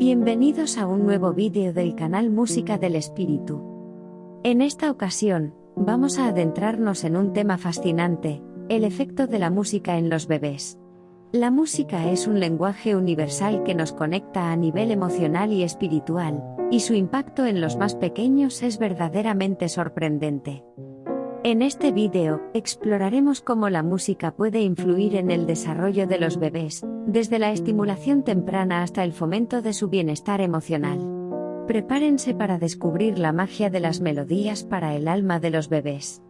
Bienvenidos a un nuevo vídeo del canal Música del Espíritu. En esta ocasión, vamos a adentrarnos en un tema fascinante, el efecto de la música en los bebés. La música es un lenguaje universal que nos conecta a nivel emocional y espiritual, y su impacto en los más pequeños es verdaderamente sorprendente. En este vídeo, exploraremos cómo la música puede influir en el desarrollo de los bebés, desde la estimulación temprana hasta el fomento de su bienestar emocional. Prepárense para descubrir la magia de las melodías para el alma de los bebés.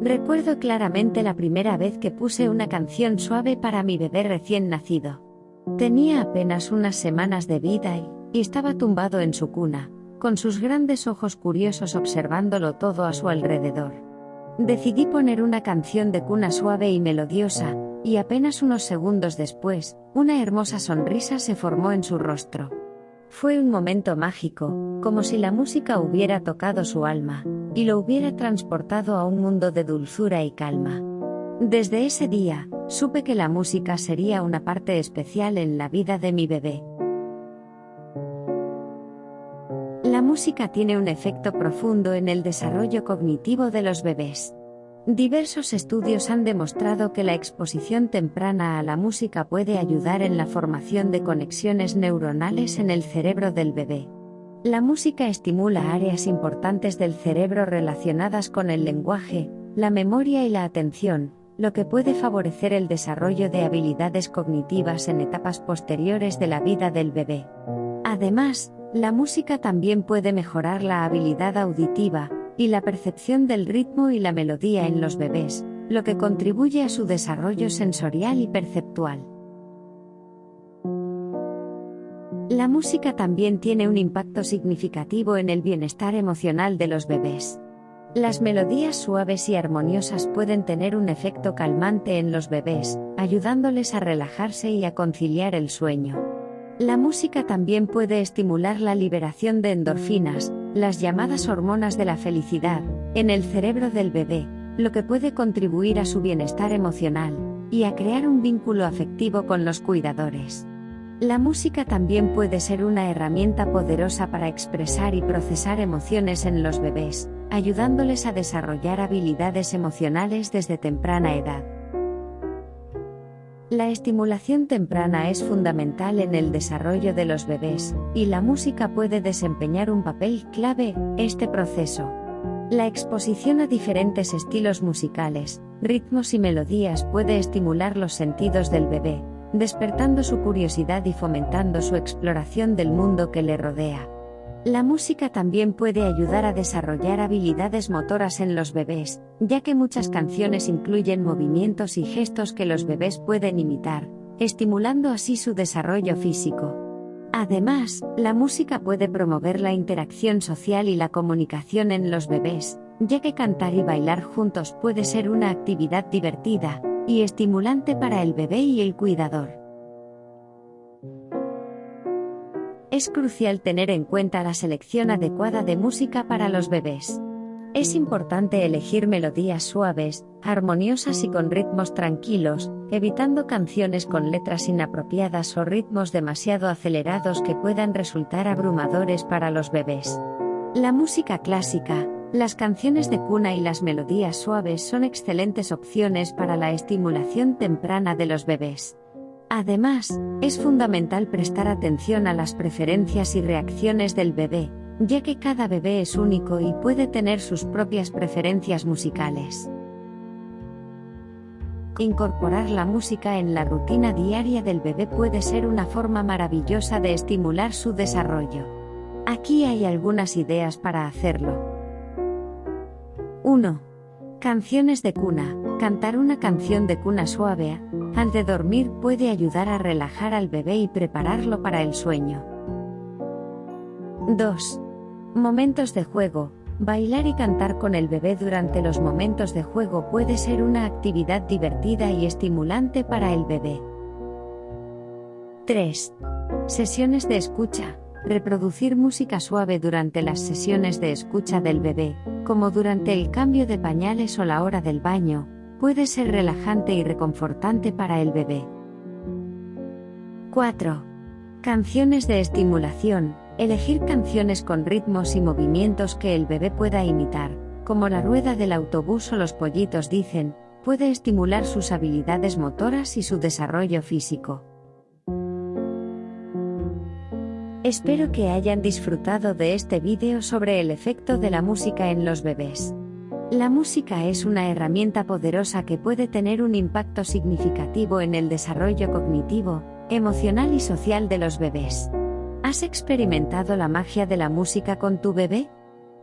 Recuerdo claramente la primera vez que puse una canción suave para mi bebé recién nacido. Tenía apenas unas semanas de vida y, estaba tumbado en su cuna, con sus grandes ojos curiosos observándolo todo a su alrededor. Decidí poner una canción de cuna suave y melodiosa, y apenas unos segundos después, una hermosa sonrisa se formó en su rostro. Fue un momento mágico, como si la música hubiera tocado su alma, y lo hubiera transportado a un mundo de dulzura y calma. Desde ese día, supe que la música sería una parte especial en la vida de mi bebé. Música tiene un efecto profundo en el desarrollo cognitivo de los bebés. Diversos estudios han demostrado que la exposición temprana a la música puede ayudar en la formación de conexiones neuronales en el cerebro del bebé. La música estimula áreas importantes del cerebro relacionadas con el lenguaje, la memoria y la atención, lo que puede favorecer el desarrollo de habilidades cognitivas en etapas posteriores de la vida del bebé. Además, la música también puede mejorar la habilidad auditiva, y la percepción del ritmo y la melodía en los bebés, lo que contribuye a su desarrollo sensorial y perceptual. La música también tiene un impacto significativo en el bienestar emocional de los bebés. Las melodías suaves y armoniosas pueden tener un efecto calmante en los bebés, ayudándoles a relajarse y a conciliar el sueño. La música también puede estimular la liberación de endorfinas, las llamadas hormonas de la felicidad, en el cerebro del bebé, lo que puede contribuir a su bienestar emocional, y a crear un vínculo afectivo con los cuidadores. La música también puede ser una herramienta poderosa para expresar y procesar emociones en los bebés, ayudándoles a desarrollar habilidades emocionales desde temprana edad. La estimulación temprana es fundamental en el desarrollo de los bebés, y la música puede desempeñar un papel clave este proceso. La exposición a diferentes estilos musicales, ritmos y melodías puede estimular los sentidos del bebé, despertando su curiosidad y fomentando su exploración del mundo que le rodea. La música también puede ayudar a desarrollar habilidades motoras en los bebés, ya que muchas canciones incluyen movimientos y gestos que los bebés pueden imitar, estimulando así su desarrollo físico. Además, la música puede promover la interacción social y la comunicación en los bebés, ya que cantar y bailar juntos puede ser una actividad divertida y estimulante para el bebé y el cuidador. Es crucial tener en cuenta la selección adecuada de música para los bebés. Es importante elegir melodías suaves, armoniosas y con ritmos tranquilos, evitando canciones con letras inapropiadas o ritmos demasiado acelerados que puedan resultar abrumadores para los bebés. La música clásica, las canciones de cuna y las melodías suaves son excelentes opciones para la estimulación temprana de los bebés. Además, es fundamental prestar atención a las preferencias y reacciones del bebé, ya que cada bebé es único y puede tener sus propias preferencias musicales. Incorporar la música en la rutina diaria del bebé puede ser una forma maravillosa de estimular su desarrollo. Aquí hay algunas ideas para hacerlo. 1. Canciones de cuna. Cantar una canción de cuna suave al de dormir puede ayudar a relajar al bebé y prepararlo para el sueño. 2. Momentos de juego. Bailar y cantar con el bebé durante los momentos de juego puede ser una actividad divertida y estimulante para el bebé. 3. Sesiones de escucha. reproducir música suave durante las sesiones de escucha del bebé, como durante el cambio de pañales o la hora del baño, puede ser relajante y reconfortante para el bebé. 4. Canciones de estimulación. Elegir canciones con ritmos y movimientos que el bebé pueda imitar, como la rueda del autobús o los pollitos dicen, puede estimular sus habilidades motoras y su desarrollo físico. Espero que hayan disfrutado de este vídeo sobre el efecto de la música en los bebés. La música es una herramienta poderosa que puede tener un impacto significativo en el desarrollo cognitivo, emocional y social de los bebés. ¿Has experimentado la magia de la música con tu bebé?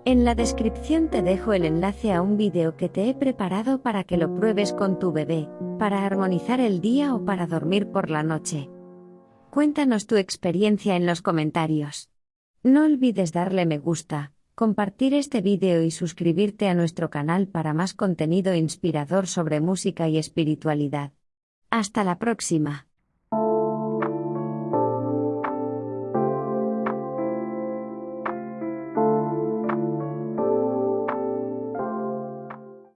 En la descripción te dejo el enlace a un vídeo que te he preparado para que lo pruebes con tu bebé, para armonizar el día o para dormir por la noche. Cuéntanos tu experiencia en los comentarios. No olvides darle me gusta, compartir este vídeo y suscribirte a nuestro canal para más contenido inspirador sobre música y espiritualidad. Hasta la próxima.